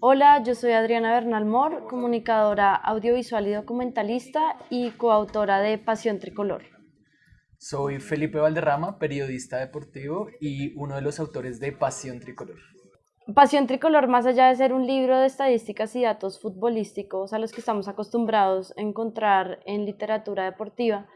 Hola, yo soy Adriana Bernal Mor, comunicadora audiovisual y documentalista y coautora de Pasión Tricolor. Soy Felipe Valderrama, periodista deportivo y uno de los autores de Pasión Tricolor. Pasión Tricolor, más allá de ser un libro de estadísticas y datos futbolísticos a los que estamos acostumbrados a encontrar en literatura deportiva,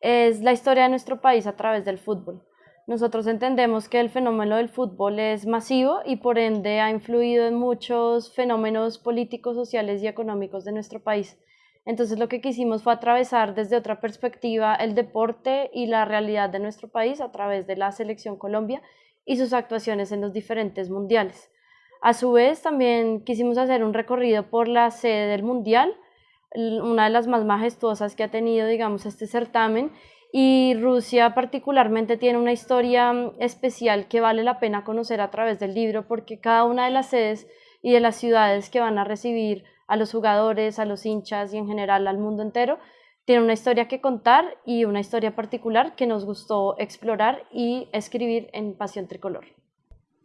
es la historia de nuestro país a través del fútbol. Nosotros entendemos que el fenómeno del fútbol es masivo y por ende ha influido en muchos fenómenos políticos, sociales y económicos de nuestro país. Entonces lo que quisimos fue atravesar desde otra perspectiva el deporte y la realidad de nuestro país a través de la selección Colombia y sus actuaciones en los diferentes mundiales. A su vez también quisimos hacer un recorrido por la sede del mundial, una de las más majestuosas que ha tenido, digamos, este certamen y Rusia particularmente tiene una historia mm, especial que vale la pena conocer a través del libro porque cada una de las sedes y de las ciudades que van a recibir a los jugadores, a los hinchas y en general al mundo entero, tiene una historia que contar y una historia particular que nos gustó explorar y escribir en Pasión Tricolor.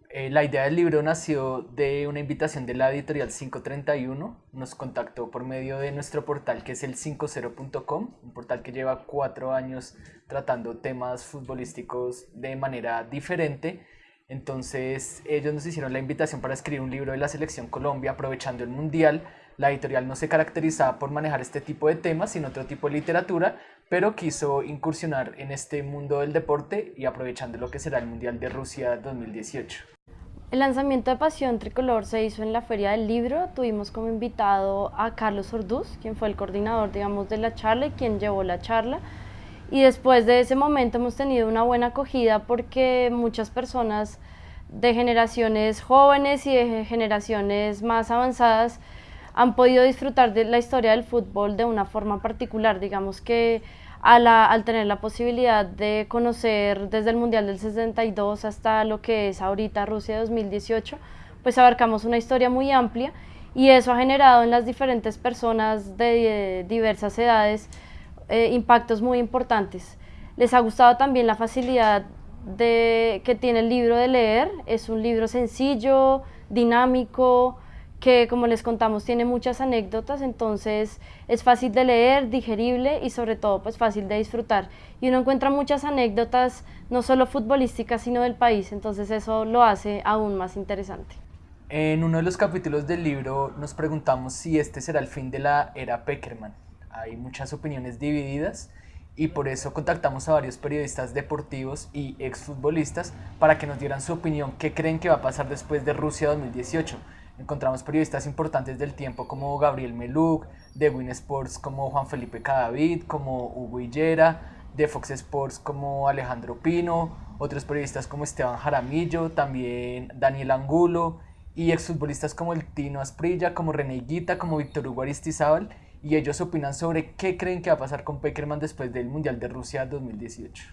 Eh, la idea del libro nació de una invitación de la editorial 531. Nos contactó por medio de nuestro portal que es el 50.com, un portal que lleva cuatro años tratando temas futbolísticos de manera diferente. Entonces ellos nos hicieron la invitación para escribir un libro de la selección Colombia aprovechando el Mundial. La editorial no se caracterizaba por manejar este tipo de temas, sino otro tipo de literatura, pero quiso incursionar en este mundo del deporte y aprovechando lo que será el Mundial de Rusia 2018. El lanzamiento de Pasión Tricolor se hizo en la Feria del Libro. Tuvimos como invitado a Carlos Orduz, quien fue el coordinador, digamos, de la charla y quien llevó la charla. Y después de ese momento hemos tenido una buena acogida porque muchas personas de generaciones jóvenes y de generaciones más avanzadas han podido disfrutar de la historia del fútbol de una forma particular. Digamos que al tener la posibilidad de conocer desde el Mundial del 62 hasta lo que es ahorita Rusia 2018, pues abarcamos una historia muy amplia y eso ha generado en las diferentes personas de diversas edades eh, impactos muy importantes. Les ha gustado también la facilidad de, que tiene el libro de leer, es un libro sencillo, dinámico, que como les contamos tiene muchas anécdotas, entonces es fácil de leer, digerible y sobre todo pues fácil de disfrutar. Y uno encuentra muchas anécdotas, no solo futbolísticas, sino del país, entonces eso lo hace aún más interesante. En uno de los capítulos del libro nos preguntamos si este será el fin de la era Peckerman. Hay muchas opiniones divididas y por eso contactamos a varios periodistas deportivos y exfutbolistas para que nos dieran su opinión, qué creen que va a pasar después de Rusia 2018 Encontramos periodistas importantes del tiempo como Gabriel Meluk, de Win Sports como Juan Felipe Cadavid, como Hugo Hillera, de Fox Sports como Alejandro Pino, otros periodistas como Esteban Jaramillo, también Daniel Angulo y exfutbolistas como el Tino Asprilla, como René Guita, como Víctor Hugo Aristizábal y ellos opinan sobre qué creen que va a pasar con Peckerman después del Mundial de Rusia 2018.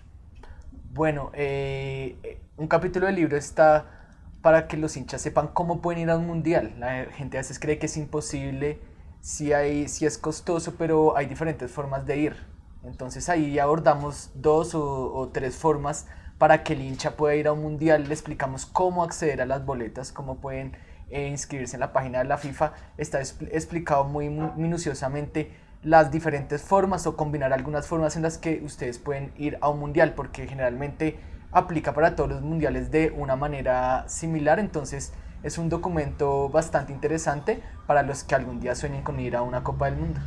Bueno, eh, un capítulo del libro está para que los hinchas sepan cómo pueden ir a un mundial. La gente a veces cree que es imposible, si hay, si es costoso, pero hay diferentes formas de ir. Entonces ahí abordamos dos o, tres formas para que el hincha pueda ir a un mundial. Le explicamos cómo acceder a las boletas, cómo pueden eh, inscribirse en la página de la FIFA. Está explicado muy minuciosamente las diferentes formas o combinar algunas formas en las que ustedes pueden ir a un mundial, porque generalmente aplica para todos los mundiales de una manera similar, entonces es un documento bastante interesante para los que algún día sueñen con ir a una Copa del Mundo.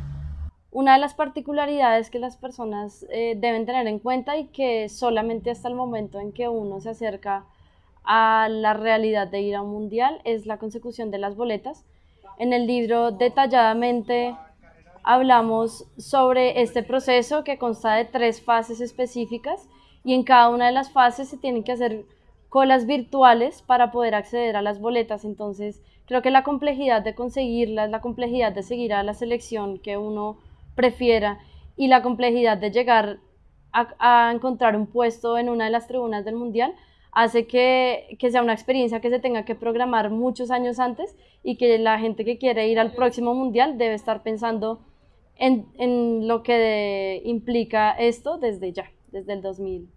Una de las particularidades que las personas eh, deben tener en cuenta y que solamente hasta el momento en que uno se acerca a la realidad de ir a un mundial es la consecución de las boletas. En el libro detalladamente hablamos sobre este proceso que consta de tres fases específicas y en cada una de las fases se tienen que hacer colas virtuales para poder acceder a las boletas. Entonces, creo que la complejidad de conseguirlas, la complejidad de seguir a la selección que uno prefiera y la complejidad de llegar a, encontrar un puesto en una de las tribunas del Mundial hace que, que, sea una experiencia que se tenga que programar muchos años antes y que la gente que quiere ir al próximo Mundial debe estar pensando en, en lo que implica esto desde ya desde el, 2000,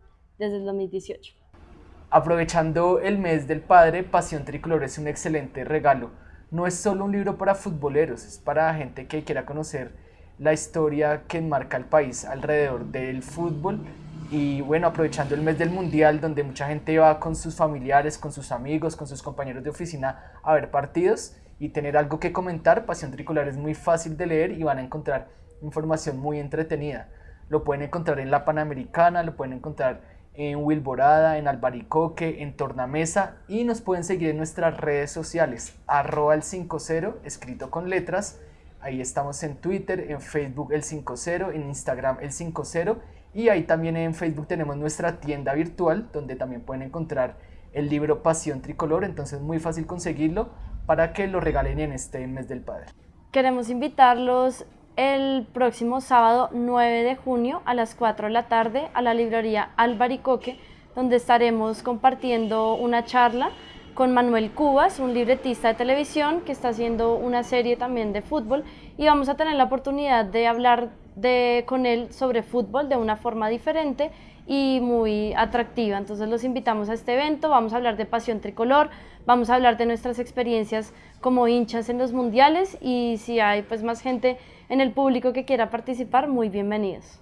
desde el 2018. Aprovechando el mes del padre, Pasión Tricolor es un excelente regalo no es solo un libro para futboleros, es para gente que quiera conocer la historia que enmarca el país alrededor del fútbol y bueno, aprovechando el mes del mundial donde mucha gente va con sus familiares, con sus amigos, con sus compañeros de oficina a ver partidos y tener algo que comentar, Pasión Tricolor es muy fácil de leer y van a encontrar información muy entretenida. Lo pueden encontrar en la Panamericana, lo pueden encontrar en Wilborada, en Albaricoque, en Tornamesa y nos pueden seguir en nuestras redes sociales, arroba el 50, escrito con letras. Ahí estamos en Twitter, en Facebook el 50, en Instagram el 50 y ahí también en Facebook tenemos nuestra tienda virtual donde también pueden encontrar el libro Pasión Tricolor, entonces muy fácil conseguirlo para que lo regalen en este mes del padre. Queremos invitarlos el próximo sábado 9 de junio a las 4 de la tarde a la librería Albaricoque, donde estaremos compartiendo una charla con Manuel Cubas, un libretista de televisión que está haciendo una serie también de fútbol y vamos a tener la oportunidad de hablar de, con él sobre fútbol de una forma diferente y muy atractiva. Entonces los invitamos a este evento, vamos a hablar de pasión tricolor, vamos a hablar de nuestras experiencias como hinchas en los mundiales y si hay pues más gente en el público que quiera participar, muy bienvenidos.